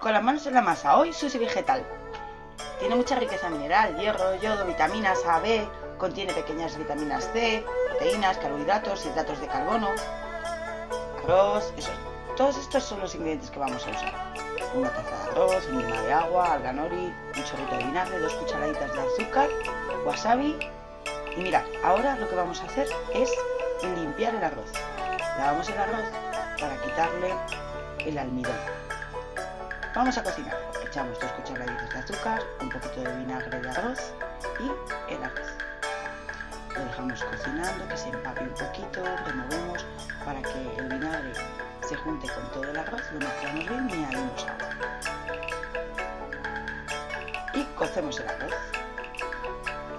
con las manos en la masa. Hoy sushi vegetal. Tiene mucha riqueza mineral, hierro, yodo, vitaminas A, B, contiene pequeñas vitaminas C, proteínas, carbohidratos, hidratos de carbono, arroz, todos estos son los ingredientes que vamos a usar. Una taza de arroz, una de agua, alga nori, un chorrito de vinagre, dos cucharaditas de azúcar, wasabi. Y mirad, ahora lo que vamos a hacer es limpiar el arroz. Lavamos el arroz para quitarle el almidón. Vamos a cocinar. Echamos dos cucharaditas de azúcar, un poquito de vinagre de arroz y el arroz. Lo dejamos cocinando, que se empape un poquito, removemos para que el vinagre se junte con todo el arroz, lo mezclamos bien y añadimos agua. Y cocemos el arroz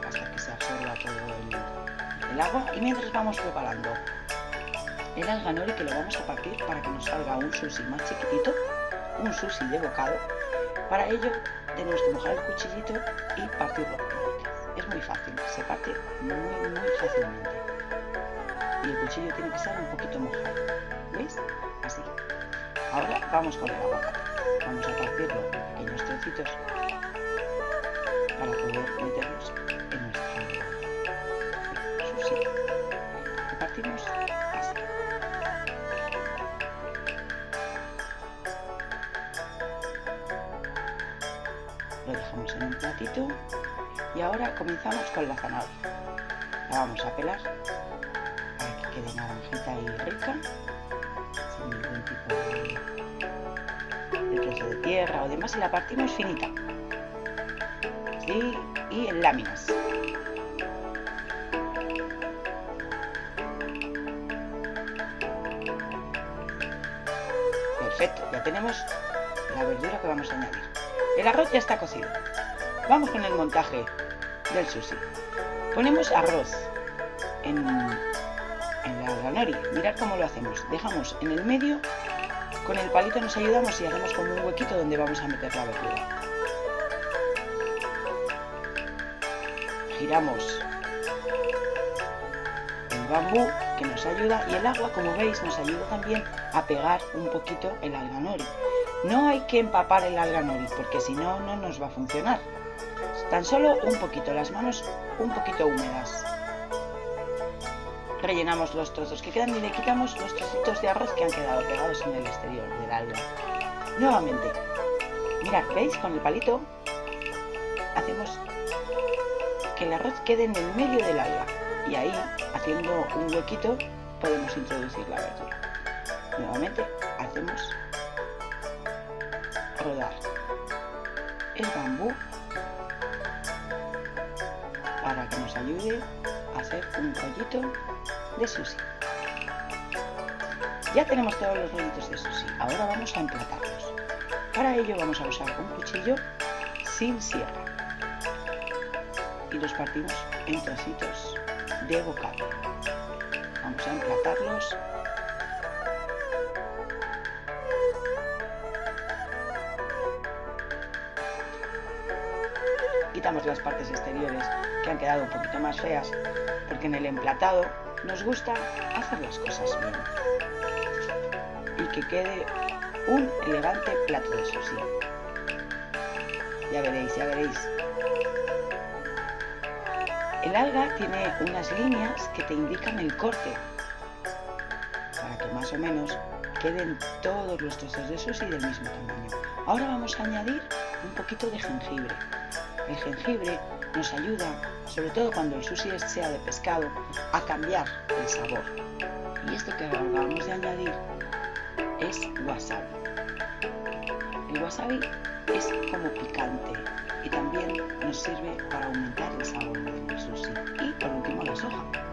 hasta que se absorba todo el, agua y mientras vamos preparando el alganori que lo vamos a partir para que nos salga un sushi más chiquitito un sushi de bocado. Para ello tenemos que mojar el cuchillito y partirlo. Es muy fácil, se parte muy muy fácilmente. Y el cuchillo tiene que estar un poquito mojado. ¿Veis? Así. Ahora vamos con el aguacate. Vamos a partirlo en pequeños trocitos para poder meterlos en nuestro sushi. Lo partimos lo dejamos en un platito y ahora comenzamos con la zanahoria. La vamos a pelar para que quede naranjita y rica, sin ningún tipo de, trozo de tierra o demás y la partimos finita y en láminas. Perfecto, ya tenemos la verdura que vamos a añadir. El arroz ya está cocido. Vamos con el montaje del sushi. Ponemos arroz en, en la. Mirad cómo lo hacemos. Dejamos en el medio, con el palito nos ayudamos y hacemos como un huequito donde vamos a meter la verdura. Giramos el bambú que nos ayuda y el agua, como veis, nos ayuda también a pegar un poquito el alganori. No hay que empapar el alga nori porque si no, no nos va a funcionar. Tan solo un poquito, las manos un poquito húmedas. Rellenamos los trozos que quedan y le quitamos los trocitos de arroz que han quedado pegados en el exterior del alga. Nuevamente, mirad, ¿veis? Con el palito hacemos que el arroz quede en el medio del alga y ahí, haciendo un huequito, podemos introducir la verdura. Nuevamente, hacemos rodar el bambú para que nos ayude a hacer un rollito de sushi. Ya tenemos todos los rollitos de sushi, ahora vamos a emplatarlos. Para ello vamos a usar un cuchillo sin sierra y los partimos en trocitos de bocado. Vamos a emplatarlos quitamos las partes exteriores que han quedado un poquito más feas, porque en el emplatado nos gusta hacer las cosas bien. Y que quede un elegante plato de sushi. Ya veréis, ya veréis. El alga tiene unas líneas que te indican el corte, para que más o menos queden todos los trozos de sushi del mismo tamaño. Ahora vamos a añadir un poquito de jengibre. El jengibre nos ayuda, sobre todo cuando el sushi sea de pescado, a cambiar el sabor. Y esto que acabamos de añadir es wasabi. El wasabi es como picante y también nos sirve para aumentar el sabor del sushi. Y por último la soja.